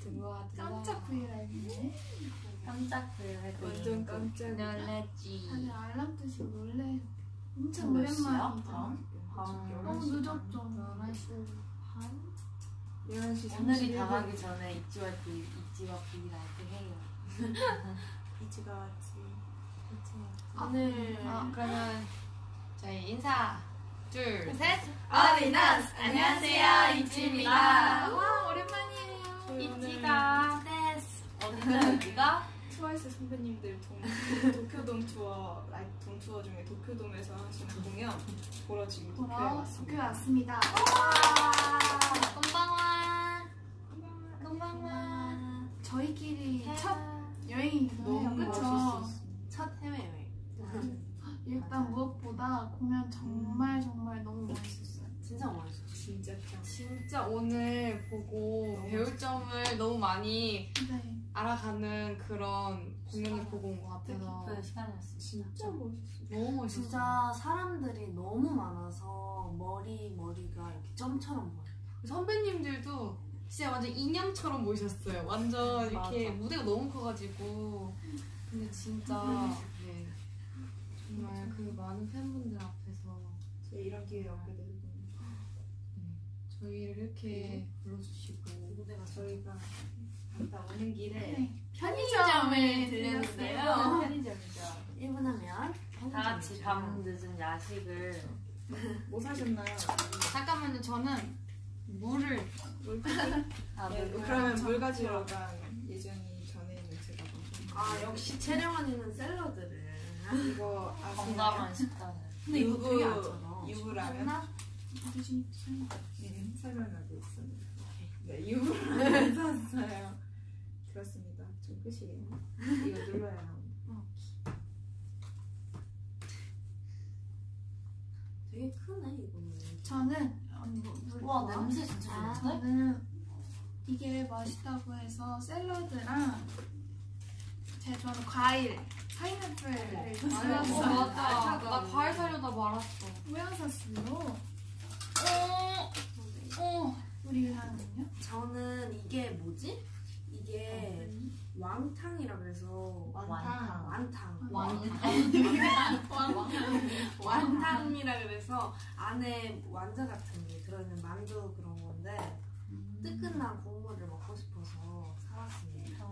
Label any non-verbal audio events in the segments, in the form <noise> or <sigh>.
들어와 들어와. 깜짝. 깜짝 놀랐지. 완전 깜짝. 놀랐지. 다들 알람 뜨시고 놀래요. 엄청. 밤. 너무 늦었죠. 11시 반? 11시 오늘이 31분. 다가기 전에 비 잊지와 비라이트 해요. <laughs> 이지가 왔지. 오늘 아. 그러면 저희 인사 둘 셋. All in us! 안녕하세요 ITZY입니다. 와 오랜만이에요. です. 어디가 어디가? 트와이스 선배님들 동, 도쿄돔 투어, 라이브 돔 투어 중에 도쿄돔에서 하시는 공연 보러 지금 도쿄에 왔습니다. 도쿄에 왔습니다. こんばんは. こんばんは. 저희끼리 첫 해요. 너무? 멋있었어. 첫 해외 여행. 일단 무엇보다 공연 정말 정말 너무 멋있었어요. 진짜 멋있어. 진짜 짱. 진짜 오늘 보고 배울 점을 너무 많이 네. 알아가는 그런 공연을 보고 온 것 같아서 뜻깊은 시간이었어. 진짜 멋있어. 너무 멋있어. 진짜 사람들이 너무 많아서 머리 머리가 이렇게 점처럼 보여. 선배님들도 진짜 완전 인형처럼 보이셨어요. 완전 이렇게 맞아. 무대가 너무 커가지고 근데 진짜 네. 정말 그 많은 팬분들 앞에서 저 이런 기회 얻게 되고 저희를 이렇게 불러주시고 무대가 저희가 갔다 오는 길에 네. 편의점을 들렸는데요. 편의점이죠. 1분 하면 다 같이 밤 늦은 야식을 뭐 사셨나요? 잠깐만요. 저는 물을 아, 네, 물- 그러면 물 가지러 간 예전이 전에 있는 제가 아 역시 채령 언니는 샐러드를. 이거? 건강한 식단을. 근데 이거 되게 안 유부 짜다. 유부라면 드시 설마. 네, 설명하고 있습니다. 네, 유부라면 <laughs> 샀어요. 그렇습니다. 좀 끝이에요. 이거 눌러야 나옵니다. 되게 크네 이거는. 저는. 와 냄새 진짜 아, 좋은데? 저는 이게 맛있다고 해서 샐러드랑 제 좋아하는 과일 파인애플을 어, 좋아해서 맞아. 나 과일 사려다 말았어. 모양 샀어요. 어, 어. 우리 하는요? 저는 이게 뭐지? 이게 왕탕이라 그래서 완탕. 완탕. 왕. 완탕이라 그래서 안에 완자 같은 게 들어있는 만두 그런 건데 뜨끈한 국물을 먹고 싶어서 사왔습니다.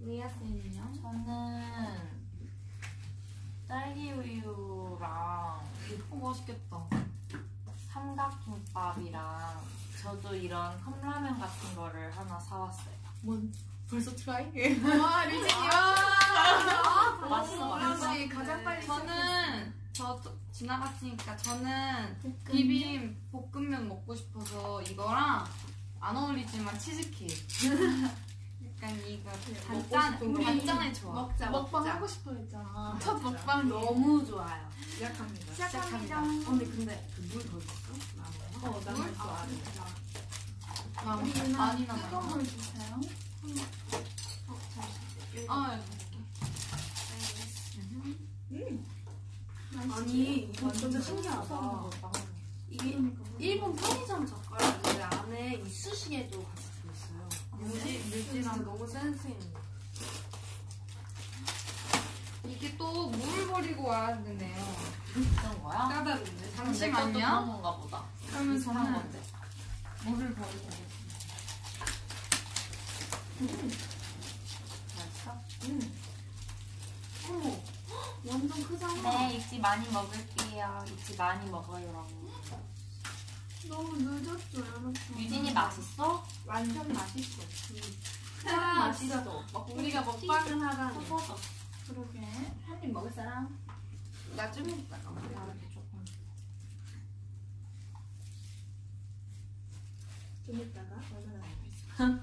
리아 쌤은요? 저는 딸기 우유랑 어, 맛있겠다. 삼각김밥이랑 저도 이런 컵라면 같은 거를 하나 사왔어요. 뭔? 벌써 try? <laughs> 와. 맛있어, 맛있어. 역시 가장 빨리 저는 저또 지나갔으니까 저는 비빔 볶음면 먹고 싶어서 이거랑 안 어울리지만 치즈케이크. <laughs> 약간 이거 단짠 싶은 거. 단짠에 좋아. 먹자 먹방 먹자. 하고 싶어 했잖아. 첫 먹방 너무 좋아요. 시작합니다. 시작합니다. 언니 근데 그물더 있어? 나는. 어, 또 안. 해. 나 우리는 많이 뜨거운 남아. 물 주세요. 아, 음, 아니 이거 진짜 신기하다. 이게 일본 편의점 젓가락인데 안에 이쑤시개도 같이 진짜 뮤지랑 너무 센스 있는. 거. 이게 또 물을 버리고 와야 되네요. 그런 거야? 것도 잠시만요. 건가 보다. 그러면 저는 건데. 물을 버리고 오겠습니다. 맛있어? 어머, 완전 크잖아. 네, 익지 많이 먹을게요. 익지 많이 먹어요라고. 너무 늦었죠 여러분. 유진이 맛있어? 완전 맛있어. 맛있어. 우리가 먹방을 하다니. 그러게. 한 입 먹을 사람? 나좀 이따가 먹을게. 조금. 좀 얼마나 <laughs>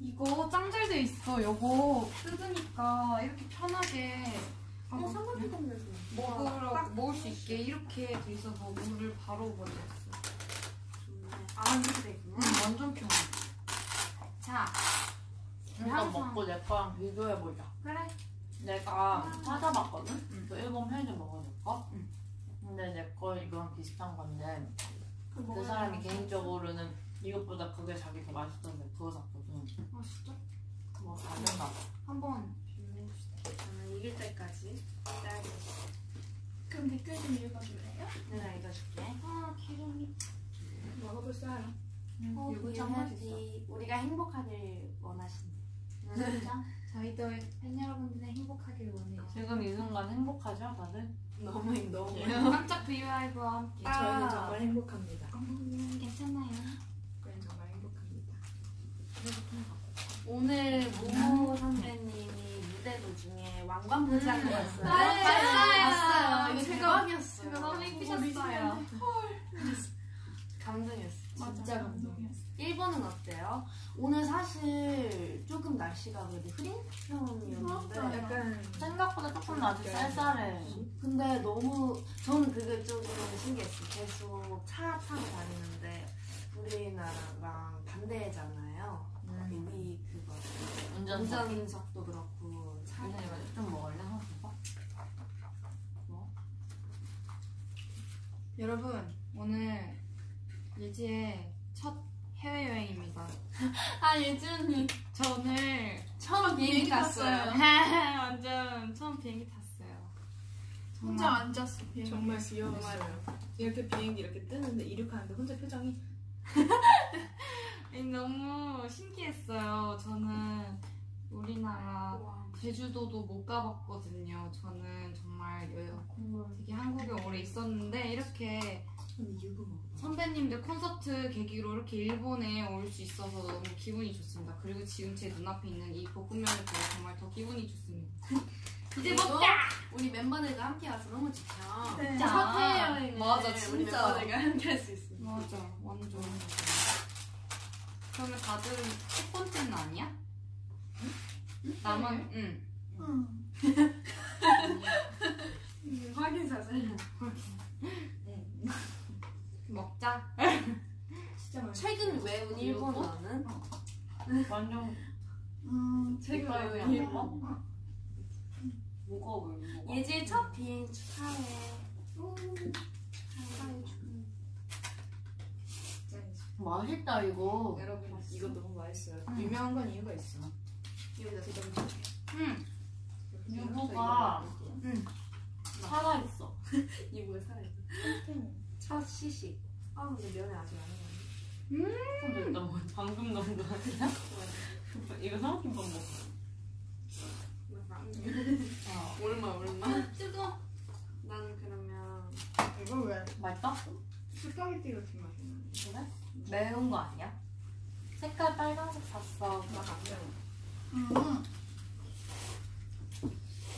이거 짱 잘 돼 있어. 이거 뜯으니까 이렇게 편하게 어, 삼각김밥에서. 먹으러 먹을 수 있게 이렇게 돼 있어서 물을 바로 버렸어. 좋네. 아, 이렇게 돼 있구나. 음, 완전 편해. 자, 항상- 먹고 내 거랑 비교해보자. 그래. 내가 찾아봤거든? 응. 그 일본 편의점 먹어볼까? 응. 근데 내 거 이거랑 비슷한 건데 그 사람이 개인적으로는 이것보다 그게 자기 더 맛있던데 그거 샀거든. 아 진짜? 뭐 다른가 봐. 한번 이길 때까지 기다리겠습니다. 그럼 댓글 좀 읽어줄래요? 내가 읽어줄게. 아 기름이. 먹어볼까요? 어, 이거 참 해야지. 우리가 행복하길 원하신다. 저희도 팬 여러분들의 행복하길 원해요. 지금 이 순간 행복하죠, 다들? 너무 너무. 깜짝 비유라이브와 함께. 저희는 정말 행복합니다. 음, 괜찮아요. 저희는 정말 행복합니다. 오늘 모모 선배 님이 무대 도중에 왕관부장을 왔어요. 봤어요. 이거 제가- 대박이었어요. 너무 예쁘셨어요. 감동이었어요. 진짜 감동이었어. 일본은 어때요? 오늘 사실 조금 날씨가 그래도 흐린 편이었는데 약간 생각보다 조금 아직 쌀쌀해. 근데 너무 저는 그게 조금 신기했어요. 계속 차 타고 다니는데 우리나라랑 반대잖아요. 음. 우리 그거 운전석. 운전석도 그렇고 차 이거 이거 좀 먹을래? 한번 봐. 여러분 오늘 예지의 첫 해외여행입니다. <laughs> 아 예지 언니 저 오늘 처음 비행기 탔어요. <laughs> <laughs> 완전 처음 비행기 탔어요. 혼자 정말 앉았어. 비행기. 정말 귀여웠어요. 이렇게 비행기 이렇게 뜨는데 이륙하는데 혼자 표정이 너무 신기했어요. 저는 우리나라 제주도도 못 가봤거든요. 저는 정말 여- 되게 한국에 오래 있었는데 이렇게. 선배님들 콘서트 계기로 이렇게 일본에 올 수 있어서 너무 기분이 좋습니다. 그리고 지금 제 눈앞에 있는 이 볶음면을 보고 정말 더 기분이 좋습니다. <laughs> 이제 먹자! 우리 멤버들과 함께 와서 너무 좋죠. 네. 첫 해외여행을 맞아, 우리 진짜. 멤버들과 함께 할 수 있어요. 맞아, 완전. 그러면 다들 첫 번째는 아니야? 나만, 응. 응. <laughs> 확인 사실. 먹자. 진짜 맛있어. 최근 외운 일본어는 완전 음. 최근 안 일본어. 먹어? 무거워, 무거워. 예지의 첫 비행 축하해. 축하해. 맛있다, 이거. 여러분 이거 너무 맛있어요. 음. 유명한 건 이유가 있어. 여기다 제가 응. 유부가 응. 살아있어. <laughs> 이거에 살아있어. 첫 시식. 아 근데 면회 아직 안 해봤네. 근데 일단 뭐 방금 넣은 거 아니야? <laughs> 이거 삼각김밥 먹어. 아, <laughs> 얼마 얼마? 아, 뜨거. 난 그러면 이거 왜 맛있다? 스파게티 같은 맛이 나네. 그래? 매운 거 아니야? 색깔 빨간색 샀어. 맛안 매워. 음.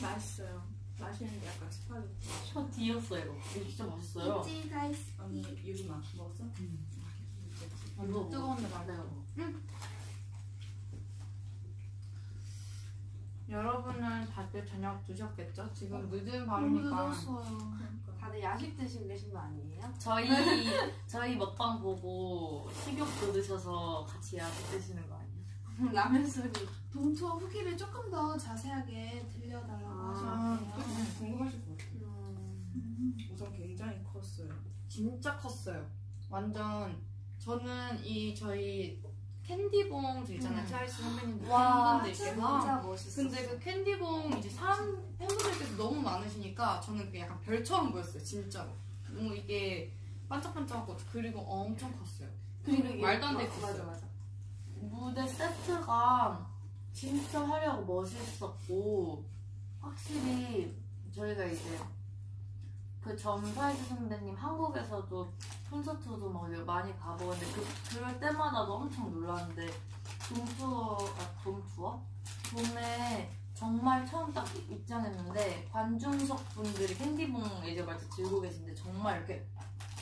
맛있어요. 맛있는데 약간 스파게티. 저 뒤였어, 이거. 이거 진짜 맛있어요. 예지 다이스. 언니 유부만 먹었어? 이거 뜨거운데 말려요. 여러분은 다들 저녁 드셨겠죠? 지금 늦은 너무 밤이니까. 늦었어요. 다들 야식 드시고 계신 거 아니에요? 저희, <laughs> 저희 먹방 보고 식욕 돋으셔서 같이 야식 드시는 거 아니야? <laughs> 라면 소리. 동투어 후기를 조금 더 자세하게 들려달라고 아, 하셨는데요. 궁금하실 것 같아요. 음, 음. 우선 굉장히 컸어요. 진짜 컸어요. 완전 저는 이 저희 캔디봉 저 있잖아요. 음. 트와이스 선배님들 와 팬분들께서 진짜 멋있어. 근데 그 캔디봉 이제 사람 팬분들께서 너무 많으시니까 저는 그게 약간 별처럼 보였어요. 진짜로. 너무 이게 반짝반짝하고 그리고 엄청 컸어요. 그리고 말도 안 되게 맞아 컸어요. 맞아. 무대 세트가 진짜 화려하고 멋있었고 확실히 저희가 이제 그 전사이즈 선배님 한국에서도 콘서트도 막 많이 가보는데 그, 그럴 때마다도 엄청 놀랐는데 돔투어가 돔투어? 돔에 정말 처음 딱 입장했는데 관중석 분들이 캔디봉 이제 말때 들고 계신데 정말 이렇게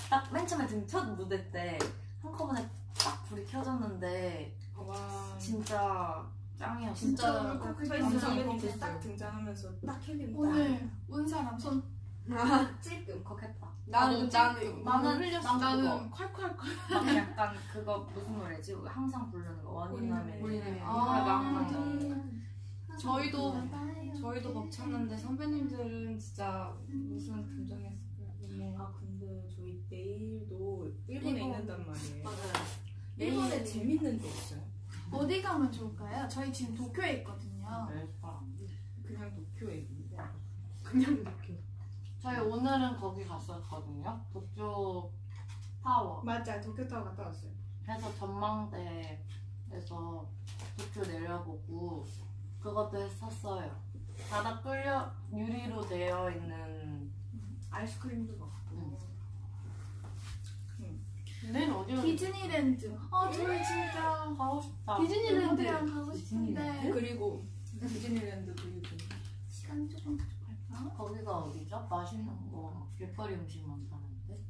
딱 맨 처음에 등 첫 무대 때 한꺼번에 딱 불이 켜졌는데 와. 진짜 짱이었어. 진짜. 트와이스 선배님 울컥했어요. 딱 등장하면서 딱 캔디 오늘 온 사람 손 찔끔 울컥했다. 나는 나는 나는 흘렸어. 나는 콸콸콸. 막 약간 그거 무슨 노래지? 항상 부르는 거 원인함에 원인함에. 아, 항상 음. 저희도 맞아요. 저희도 벅찼는데 선배님들은 진짜 무슨 감정이었을까요? 아 근데 저희 내일도 일본에 일본. 있단 말이에요. 맞아요. 일본에 네. 재밌는 데 있어요. 어디 가면 좋을까요? 저희 지금 도쿄에 있거든요. 그냥 도쿄에 있는데. 그냥 도쿄. 저희 오늘은 거기 갔었거든요. 도쿄 타워. 맞아, 도쿄 타워 갔다 왔어요. 해서 전망대에서 도쿄 내려보고 그것도 했었어요. 바닥 뚫려 유리로 되어 있는 아이스크림도 먹고. 내일 어디로 디즈니랜드. 어, 저희 진짜 가고 싶다. 디즈니랜드 랑 가고 싶은데 그리고 디즈니랜드 그리고 시간 조금 부족할까? 거기가 어디죠? 맛있는 거 길거리 음식 많다는데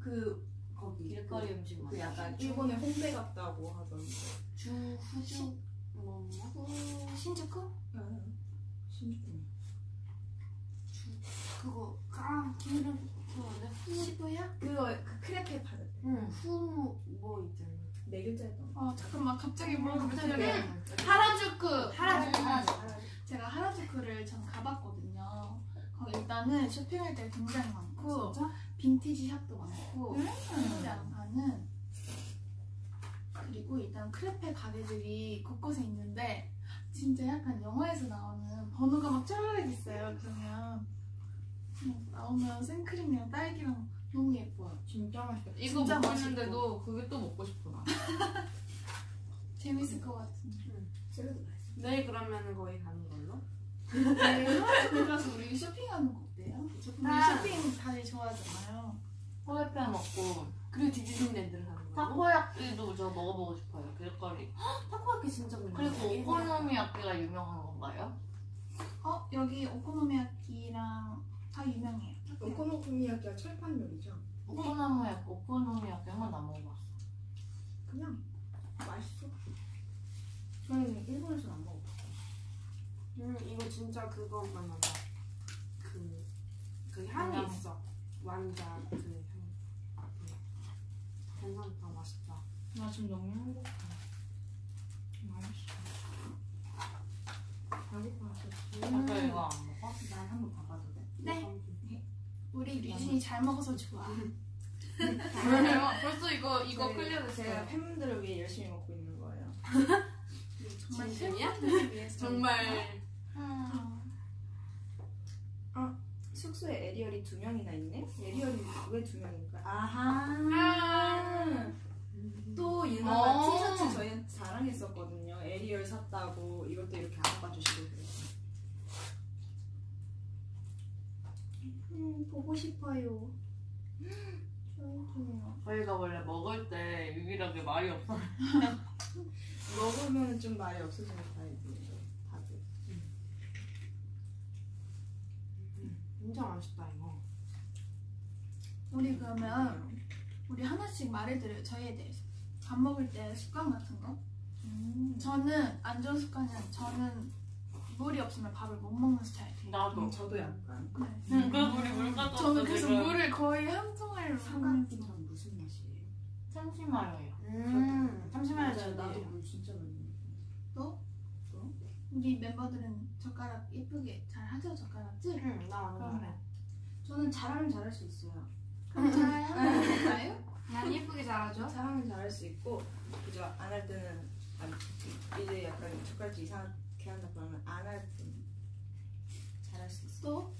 후그 거기 길거리 음식 그 많다. 약간 일본의 홍대 같다고 하던데. 주 후주 뭐, 뭐. 후 신주쿠? 신주쿠. 그거, 아, 기름, 그거 뭐냐? 시부야? 그거 그 크레페 파는 응, 후, 뭐 있잖아. 네 글자였던 거. 어 잠깐만 갑자기 뭐가 갑자기? 하라주쿠 하라주쿠, 음. 하라주쿠. 제가 하라주쿠를 전 가봤거든요. 거기 일단은 쇼핑할 때 굉장히 많고 빈티지 샵도 많고 한국에 안 파는 그리고 일단 크레페 가게들이 곳곳에 있는데 진짜 약간 영화에서 나오는 번호가 막 쩌르륵 있어요. 그러면 음, 나오면 생크림이랑 딸기랑 너무 예뻐요. 진짜 맛있겠다. 이거 진짜 먹고 맛있고. 있는데도 그게 또 먹고 싶어 나. <laughs> 재밌을 것 같은데. 맛있어. 내일 그러면 거기 가는 걸로? 네, 하라주쿠 가서 우리 쇼핑하는 거 어때요? 우리 아. 쇼핑 다들 좋아하잖아요. 호레페 먹고 그리고 디즈니랜드를 가는 걸로? 타코야끼도 저 먹어보고 싶어요. 길거리. <gasps> 타코야키 진짜 그리고 유명해. 오코노미야끼가 유명한 건가요? 어 여기 오코노미야키랑 다 유명해요. 오코노미야키가 철판 요리죠. 오코노미야끼, 오코노미야끼 한 번도 안 먹어봤어. 그냥 맛있어. 저는 일본에서는 안 먹어. 음, 이거 진짜 그거만 나다. 그, 그 향이 그냥- 있어. 완자 그 향. 괜찮다, 맛있다. 나 지금 너무 행복해. 맛있어. 배고파서. 아까 이거 안 먹어? 난 한번 가봐도 돼? 네. 류진이 잘 먹어서 좋아. <laughs> 벌써 이거 이거 저희- 끌려 드세요. 제가 팬분들을 위해 열심히 먹고 있는 거예요. 정말 <laughs> 위해서. 정말 어, 숙소에 에리얼이 두 명이나 있네? 에리얼이 왜 두 명일까? 아하. 또 유나가 어. 티셔츠 저희한테 자랑했었거든요. 에리얼 샀다고 이것도 이렇게 안아봐 주시고 그래서. 음, 보고 싶어요. 저도요. 저희가 원래 먹을 때 유일하게 말이 없어. <laughs> 먹으면 좀 말이 없어지는 타입이에요. 다들. 진짜 맛있다, 이거. 우리 그러면 우리 하나씩 말해드려요. 저희에 대해서. 밥 먹을 때 습관 같은 거. 저는 안 좋은 습관은 저는 물이 없으면 밥을 못 먹는 스타일이에요. 나도. 음, 저도 약간. 네. 응, 그래서 우리 물 가져왔어. 저는 그래서 지금. 물을 거의 한 통을 먹는 삼각김밥 무슨 맛이에요? 참치마요예요. 음, 맞아요. 저도. 나도 물 진짜 많이 먹어. 우리 멤버들은 젓가락 예쁘게 잘 하죠 젓가락질? 응, 나 완전 그러면 잘해. 저는 잘하면 잘할 수 있어요. <laughs> 그럼 잘 한번 해볼까요? 난 예쁘게 잘하죠. 잘하면 잘할 수 있고 그죠 안할 때는 안, 이제 약간 젓갈질 이상하게 한다 그러면 안할 때는 잘할 수 있어. 또?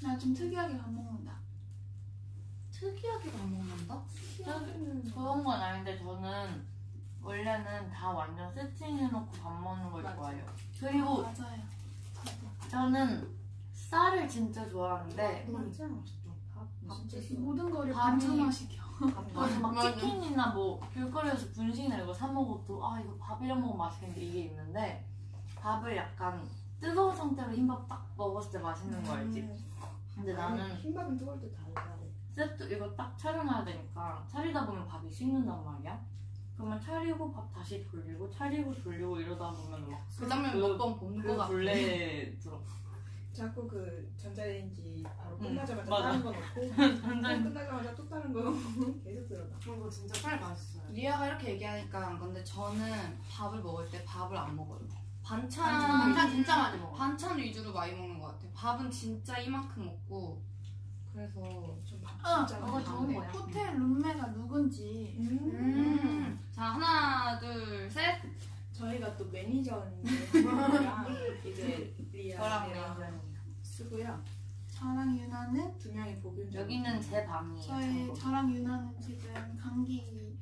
나 좀 특이하게 밥 먹는다. 특이하게 밥 먹는다? 그런 건 아닌데 저는 원래는 다 완전 세팅해놓고 밥 먹는 걸 맞아. 좋아해요. 그리고 맞아요. 저는 쌀을 진짜 좋아하는데 진짜 맛있죠. 밥 진짜 좋아. 모든 거를 밥이- 반찬화 시켜. 그래서 막 맞아. 치킨이나 뭐 길거리에서 분식이나 이거 사 먹어도 아 이거 밥이랑 먹으면 맛있겠는데 이게 있는데 밥을 약간 뜨거운 상태로 흰밥 딱 먹었을 때 맛있는 거 알지? 근데 나는 흰밥은 뜨거울 때 달달해. 세트 이거 딱 차려놔야 되니까 차리다 보면 밥이 식는단 말이야. 그러면 차리고 밥 다시 돌리고 차리고 돌리고 이러다 보면 막그 다음에 그- 몇번 그거 같아. 굴레 <laughs> 들어. 자꾸 그 전자레인지 바로 응, 끝나자마자 맞아. 다른 거 넣고 <laughs> 또 완전 끝나자마자 또 다른 거 넣고 <laughs> 계속 들어가. 이거 진짜 쌀 맛있어요. 리아가 이렇게 얘기하니까 안 건데 저는 밥을 먹을 때 밥을 안 먹어요. 반찬 반찬 진짜 많이 먹어. 반찬 위주로 많이 먹는 것 같아요. 밥은 진짜 이만큼 먹고 그래서 좀 어, 진짜 그거 좋은 거야. 호텔 룸메가 누군지 음. 자 하나 둘 셋. 저희가 또 매니저 언니랑 이제 리아랑. 쓰고요. 저랑 유나는 두 명이 보균 여기는 제 방이에요. 저희. 저랑 유나는 지금 감기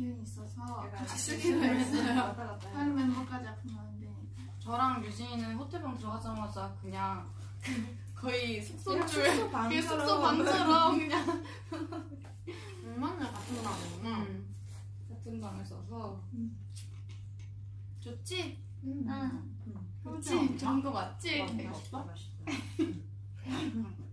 기운이 있어서 같이 쓰기로 했어요. 다른 멤버까지 아프면 안 되니까. 저랑 유진이는 호텔방 들어가자마자 그냥 <laughs> 거의 숙소줄 숙소 그 방처럼. 숙소 방처럼 그냥 맨날 같은 거 나오구나. 음, 같은 방을 써서 좋지? 음. 응. 좋지? 좋은 거 맞지? 와, 이렇게. 맛있다 맛있다. <laughs>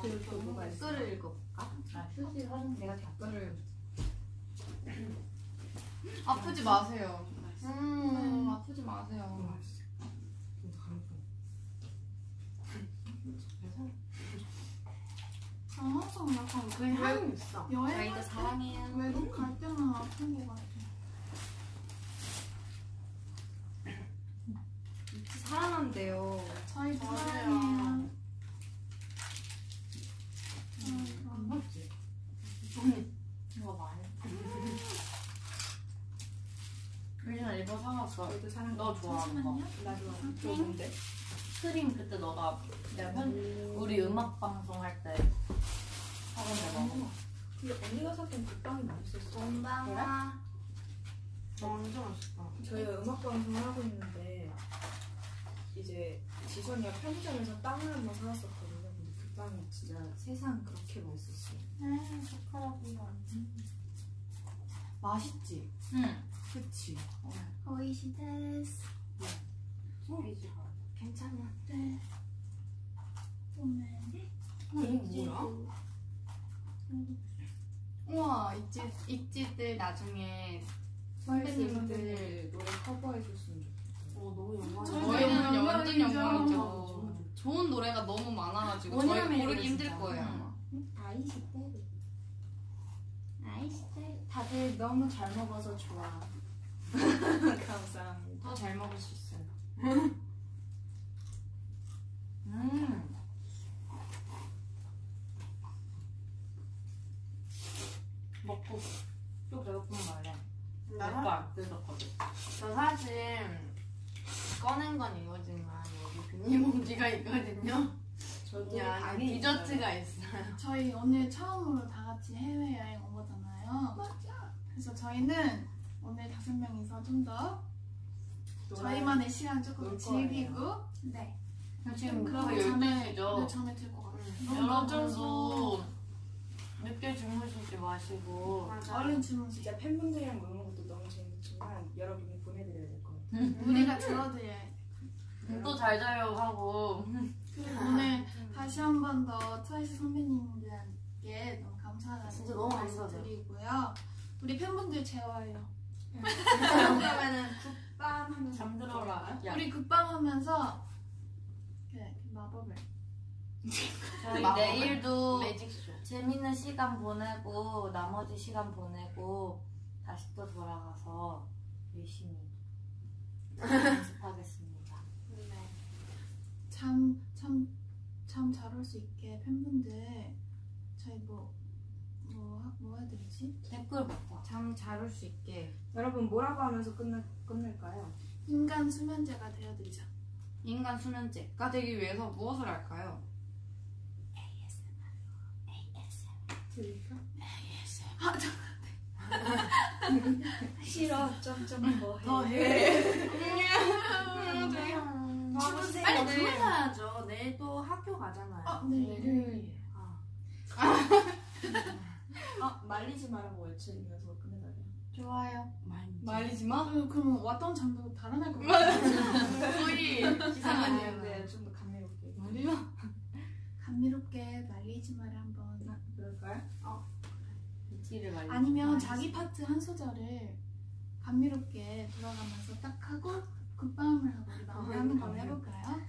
그리고 또 뭐가 있어? 댓글을 읽어볼까? 아, 휴지 사진 내가 다 댓글을 아프지 마세요. 음, 아프지 마세요. 저 항상 약간 그 향이 있어. 여행 저희도 사랑해요. 외국 갈 때만 아픈 것 같아. 살아난대요. 저희. 사랑해요. 음, 이거 많이. 일본 사왔어. 저희도 사랑. 너 좋아하는 거. 잠시만요. 나 좋아. 좋은데? 크림 그때 너가 내가 편 우리 음악 방송 할때 사온 거 먹어. 근데 언니가 샀던 그 빵이 맛있었어. 건방아. 완전 맛있다. 저희가 음악 방송을 하고 있는데 이제 지선이가 편의점에서 빵을 한번 사왔었거든요. 근데 그 빵이 진짜 세상 그렇게 맛있었어요. 네, 젓가락이요. 맛있지? 응. 그치? 오이시 데스. 괜찮아. 네. 오늘 이게 뭐야? 우와, 있지, 있지들 나중에 선배님들 노래 커버해 줬으면 좋겠다. 어, 너무 영광이야. 저희는 완전 영광이죠. 좋은 노래가 너무 많아가지고 저희 고르기 힘들. 거예요. 응. 아마. 아이시테르. 아이스테 다들 너무 잘 먹어서 좋아. 감사합니다. 더 잘 먹을 수 있어요. <laughs> 음. 먹고 또 배고픈 말래. 나가? 내거 안 뜯었거든. 저 사실 꺼낸 건 이거지만 여기 비닐봉지가 있거든요. 저도 이 안에 방에 디저트가 있어요. 저희 오늘 처음으로 다 같이 해외 여행 온 거잖아요. 맞아. 그래서 저희는 오늘 다섯 명이서 좀 더 저희만의 시간 조금 놀 즐기고 네. 지금 그러고 그거 잠에 12시죠? 네, 잠에 들것 같아요. 음. 너무 여러분도 늦게 주무시지 마시고 맞아. 얼른 주무시죠. 진짜 팬분들이랑 노는 것도 너무 재밌지만 여러분이 보내드려야 될 것 같아요. 우리가 들어드려야 돼. 또 잘 자요 하고 그리고 오늘 다시 한 번 더 트와이스 선배님들께 너무 감사하다는 진짜 너무 말씀 감사하죠. 드리고요. 우리 팬분들 재워요. 그러면은 국밥 하면서 잠들어라. 야, 우리 극방하면서 그 마법을 저희 마법을? 내일도 매직쇼. 재밌는 시간 보내고 나머지 시간 보내고 다시 또 돌아가서 열심히 연습하겠습니다. 잠참잠 잘올 수 있게 팬분들 저희 뭐 뭐뭐 해드리지? 댓글 봐봐. 잠잘 올 수 있게 여러분 뭐라고 하면서 끝내, 끝낼까요? 인간 수면제가 되어드리자. 인간 수면제가 되기 위해서 무엇을 할까요? 들릴까? 아, 저, 싫어 점점 뭐더 해. 해. 주무세요. 빨리 네. 주무셔야죠. 내일 또 학교 가잖아요. 아, 네, 일요일. 아. 아 말리지 말라고 외치면서 끝내달래요. 좋아요. 말리지 마. 그, 그럼 왔던 잠도 달아날 것 <laughs> 같아요. 거의. 일인데 좀 더 감미롭게. 말리지 마. 감미롭게 말리지 마라 한번. 그럴까요? 이티를 말리. 아니면 자기 파트 한 소절을 감미롭게 돌아가면서 딱 하고 굿밤을 하고 우리 마무리하는 걸로 해볼까요?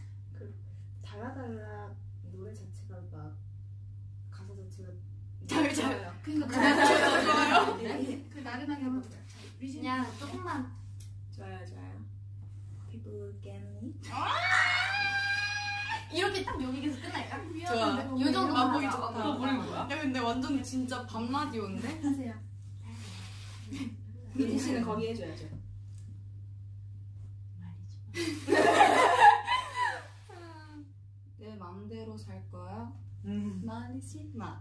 달라달라 노래 자체가 막 가사 자체가 잘, 잘. 좋아요. 그러니까 그, 좋아요. 그 나른하게 해볼까요? 그냥 조금만 좋아요 좋아요. 해보겠니? 이렇게 딱 여기에서 끝날까? 좋아. 요 정도 맛보기 하자. 좋다. 어, 야 근데 완전 진짜 밤 라디오인데? 하세요. 유진 씨는 거기 해줘야죠. <laughs> 내 맘대로 살 거야. 음. 말이지 마.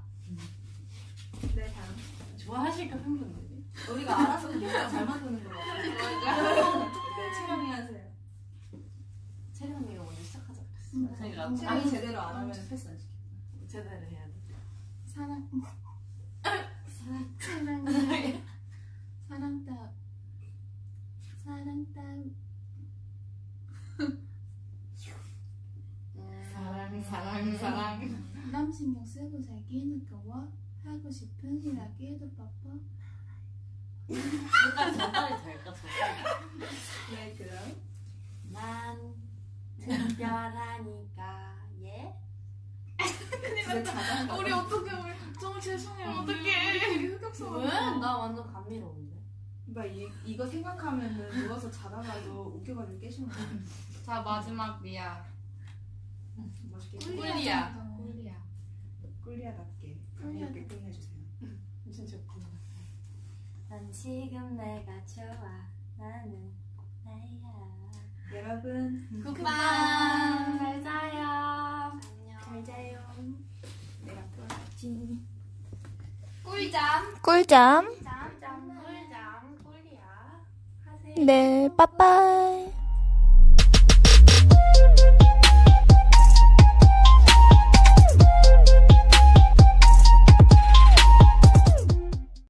네 다음. 좋아하실까 팬분들이? 우리가 알아서 우리가 잘 만드는 거 같아. 네 채령이 하세요. 채령이가 먼저 시작하자 그랬어. 음. 장이 제대로 안 하면 패스 안 시켜. 제대로 해야 돼. 사랑. 사랑. 사랑 따. 사랑 따. 사랑 사랑 사랑. 남 신경 쓰고 살기는 거워 하고 싶은 전달이 될까 저까지. 네 그럼. 난 특별하니까 예. 자장. 우리 어떻게 우리 정말 죄송해요. 어떡해. 되게 흑역사 왜? 나 완전 감미로운데. 나 이, 이거 생각하면은 누워서 자다가도 웃겨가지고 깨시는 거야. 자 마지막 리아. 멋있게. 꿀리야. 꿀리야. 꿀리아답게 꿀리아. 이렇게 끝내주세요. 진짜 웃긴다. 난 지금 내가 좋아. 나는 나야. 여러분 굿밤. 잘 자요. 잘 자요. 내가 풀어놨지. 꿀잠. 꿀잠. 짬짬 꿀잠 꿀이야. 하세요. 네, 빠빠이.